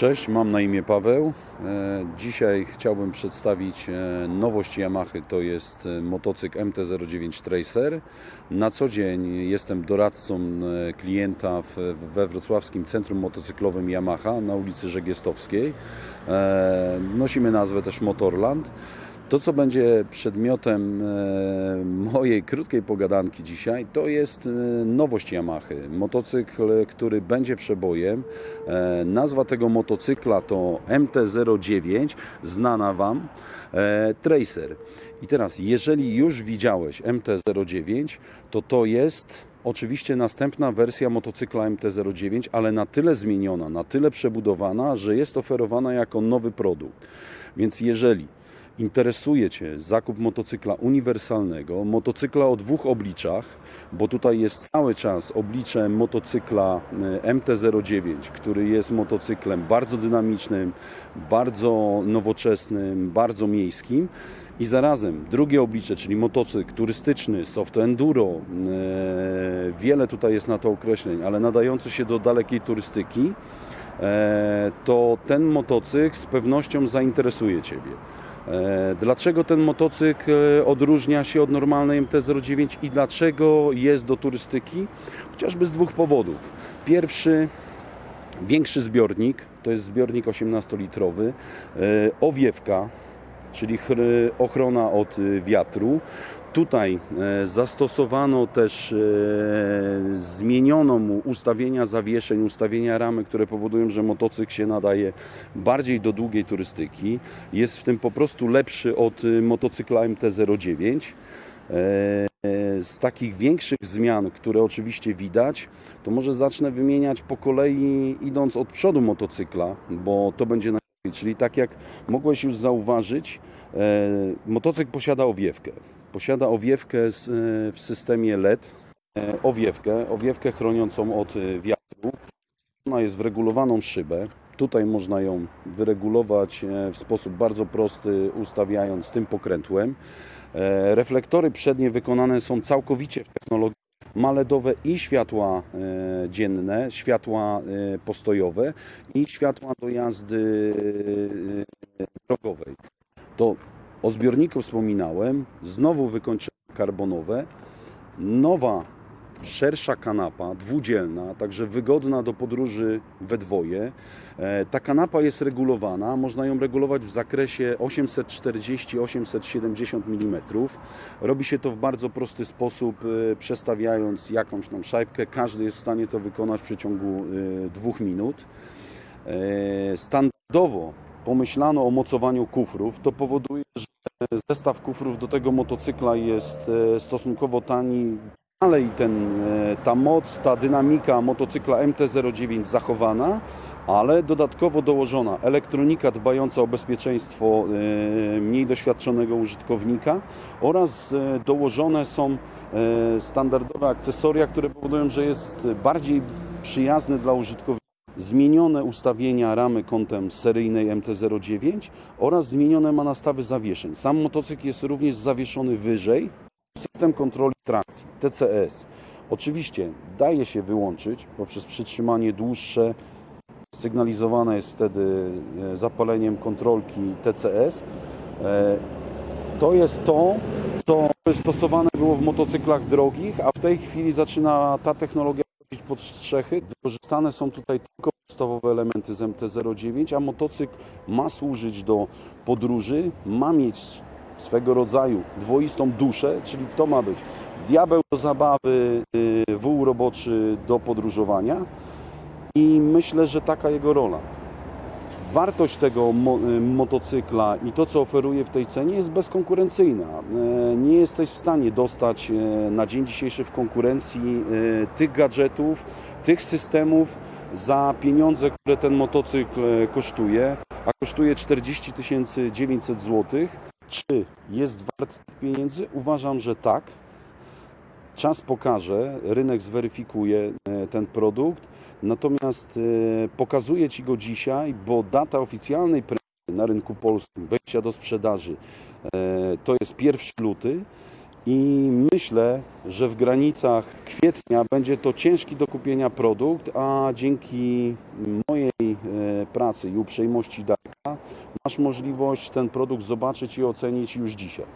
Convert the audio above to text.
Cześć, mam na imię Paweł. E, Dzisiaj chciałbym przedstawić e, nowość Yamaha. To jest e, motocykl MT-09 Tracer. Na co dzień jestem doradcą klienta we wrocławskim centrum motocyklowym Yamaha na ulicy Żegiestowskiej. Nosimy nazwę też Motorland. To, co będzie przedmiotem e, mojej krótkiej pogadanki dzisiaj, to jest e, nowość Yamaha. Motocykl, który będzie przebojem. E, Nazwa tego motocykla to MT-09, znana Wam, Tracer. I teraz, jeżeli już widziałeś MT-09, to to jest oczywiście następna wersja motocykla MT-09, ale na tyle zmieniona, na tyle przebudowana, że jest oferowana jako nowy produkt. Więc jeżeli interesuje Cię zakup motocykla uniwersalnego, motocykla o dwóch obliczach, bo tutaj jest cały czas oblicze motocykla e, MT-09, który jest motocyklem bardzo dynamicznym, bardzo nowoczesnym, bardzo miejskim. I zarazem drugie oblicze, czyli motocykl turystyczny, soft enduro, e, wiele tutaj jest na to określeń, ale nadający się do dalekiej turystyki, e, to ten motocykl z pewnością zainteresuje Ciebie. E, Dlaczego ten motocykl e, odróżnia się od normalnej MT-09 i dlaczego jest do turystyki? Chociażby z dwóch powodów. Pierwszy, większy zbiornik, to jest zbiornik 18-litrowy, e, owiewka, czyli ochrona od e, wiatru. Tutaj e, zastosowano też, e, zmieniono mu ustawienia zawieszeń, ustawienia ramy, które powodują, że motocykl się nadaje bardziej do długiej turystyki. Jest w tym po prostu lepszy od e, motocykla MT-09. E, Z takich większych zmian, które oczywiście widać, to może zacznę wymieniać po kolei, idąc od przodu motocykla, bo to będzie. Czyli tak jak mogłeś już zauważyć, e, motocykl posiada owiewkę. Posiada owiewkę e, w systemie LED, e, owiewkę, owiewkę chroniącą od wiatru. Ona jest wregulowaną szybę. Tutaj można ją wyregulować w sposób bardzo prosty, ustawiając tym pokrętłem. Reflektory przednie wykonane są całkowicie w technologii maledowe i światła e, dzienne, światła e, postojowe i światła do jazdy e, drogowej. To o zbiorniku wspominałem, znowu wykończenie karbonowe, nowa, szersza kanapa, dwudzielna, także wygodna do podróży we dwoje. E, Ta kanapa jest regulowana, można ją regulować w zakresie 840-870 mm. Robi się to w bardzo prosty sposób, e, przestawiając jakąś tam szajbkę. Każdy jest w stanie to wykonać w przeciągu e, dwóch minut. Standardowo pomyślano o mocowaniu kufrów. To powoduje, że zestaw kufrów do tego motocykla jest stosunkowo tani. Dalej ten, e, ta moc, ta dynamika motocykla MT-09 zachowana, ale dodatkowo dołożona elektronika dbająca o bezpieczeństwo e, mniej doświadczonego użytkownika oraz e, dołożone są standardowe akcesoria, które powodują, że jest bardziej przyjazny dla użytkownika zmienione ustawienia ramy kątem seryjnej MT-09 oraz zmienione ma nastawy zawieszeń. Sam motocykl jest również zawieszony wyżej. System kontroli trakcji, TCS. Oczywiście daje się wyłączyć poprzez przytrzymanie dłuższe. Sygnalizowane jest wtedy e, zapaleniem kontrolki TCS. E, To jest to, co stosowane było w motocyklach drogich, a w tej chwili zaczyna ta technologia wchodzić pod strzechy. Wykorzystane są tutaj tylko podstawowe elementy z MT-09, a motocykl ma służyć do podróży, ma mieć swego rodzaju dwoistą duszę, czyli to ma być diabeł do zabawy, y, wół roboczy do podróżowania i myślę, że taka jego rola. Wartość tego mo y, motocykla i to, co oferuje w tej cenie jest bezkonkurencyjna. E, Nie jesteś w stanie dostać na dzień dzisiejszy w konkurencji tych gadżetów, tych systemów za pieniądze, które ten motocykl kosztuje, a kosztuje 40 900 zł. Czy jest wart pieniędzy? Uważam, że tak. Czas pokaże, rynek zweryfikuje e, ten produkt, natomiast e, pokazuję Ci go dzisiaj, bo data oficjalnej premiery na rynku polskim, wejścia do sprzedaży, e, to jest 1 luty i myślę, że w granicach kwietnia będzie to ciężki do kupienia produkt, a dzięki mojej e, pracy i uprzejmości Darka masz możliwość ten produkt zobaczyć i ocenić już dzisiaj.